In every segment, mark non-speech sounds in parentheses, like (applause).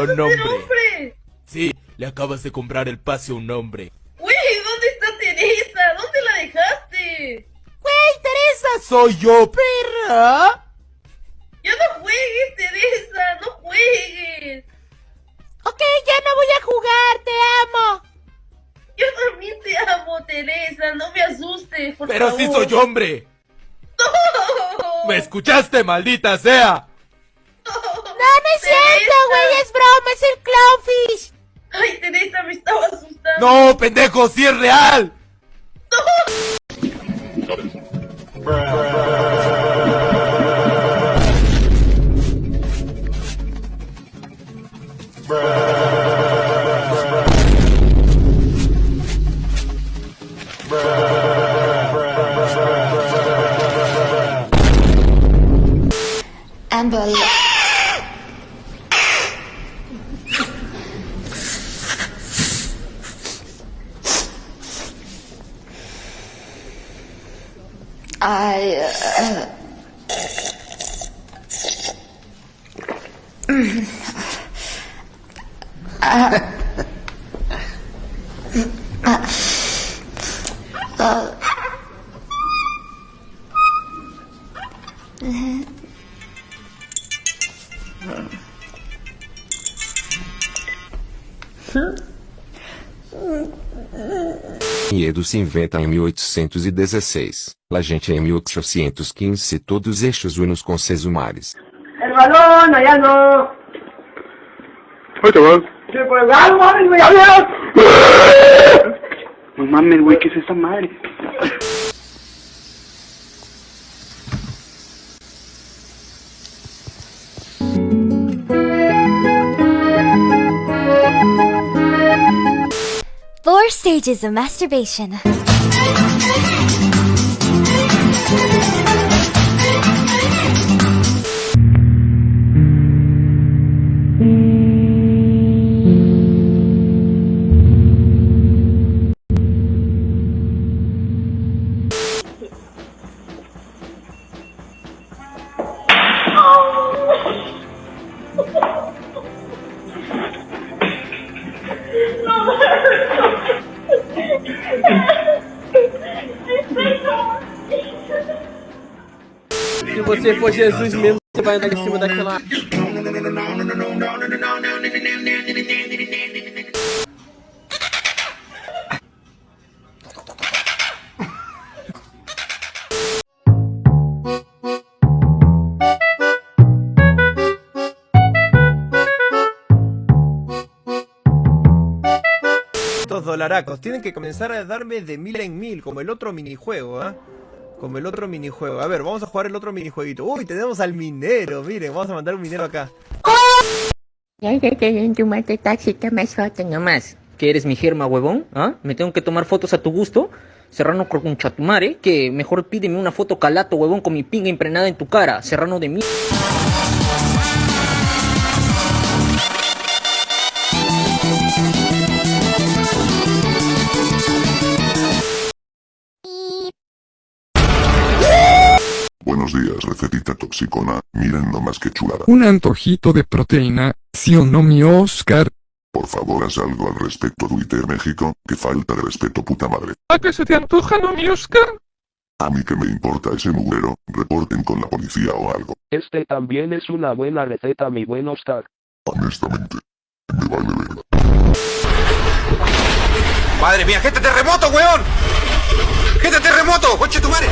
Díselo ¿Vas a nombre. hombre? Sí, le acabas de comprar el pase a un hombre. Güey, ¿dónde está Teresa? ¿Dónde la dejaste? Teresa soy yo, perra. Ya no juegues, Teresa, no juegues. Ok, ya no voy a jugar, te amo. Yo también te amo, Teresa, no me asustes, por Pero favor. sí soy hombre. (laughs) No. ¿Me escuchaste, maldita sea? Cierto, güey, es broma, es el clownfish. Ay, Teresa, me estaba asustando. No, pendejo, sí es real. Amber. I. Uh, I, uh, uh, Hmm? Enredo se inventa em 1816. La gente em 1815 todos os eixos unos com seus mares. El balón, allá no. Oye, chaval. Se colgaron, mames, güey, adiós. No mames, güey, ¿qué es esa madre? Stages of masturbation. Se for Jesus mesmo, você vai andar em cima daquela. Estos dolaracos tienen que comenzar a darme de mil en mil, como el otro minijuego, ¿ah? Como el otro minijuego. A ver, vamos a jugar el otro minijueguito. Uy, tenemos al minero, miren, vamos a mandar un minero acá. Ya que en tu mate taxita más foto nomás. ¿Que eres mi germa, huevón? ¿Ah? ¿Me tengo que tomar fotos a tu gusto? Serrano con chatumare, que mejor pídeme una foto calato, huevón, con mi pinga impregnada en tu cara. Serrano de mí. Buenos días, recetita toxicona. Miren nomás que chulada. Un antojito de proteína, ¿sí o no mi Oscar? Por favor, haz algo al respecto, Twitter México. Que falta de respeto, puta madre. ¿A qué se te antoja, no mi Oscar? A mí que me importa ese mugrero. Reporten con la policía o algo. Este también es una buena receta, mi buen Oscar. Honestamente, me vale verga. Madre mía, gente terremoto, weón. Gente terremoto, coche tu madre.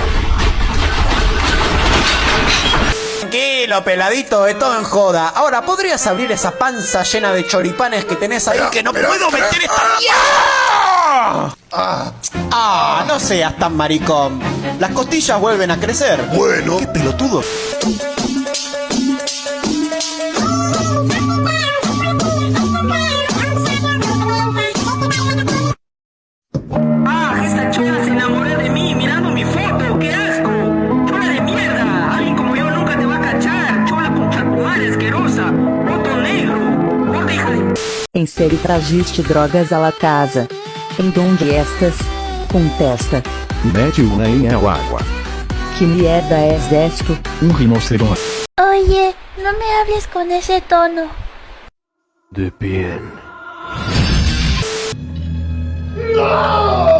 Tranquilo, peladito, de todo en joda. Ahora, ¿podrías abrir esa panza llena de choripanes que tenés ahí que no puedo meter esta mierda? Ah, ah, no seas tan maricón. Las costillas vuelven a crecer. Bueno. Qué pelotudo. De... Insere tragiste drogas à la casa. Em donde estas? Contesta. Mete una em el agua. Que mierda es esto? Un rinoceronte. Oye, no me hables con ese tono. de bien. ¡No!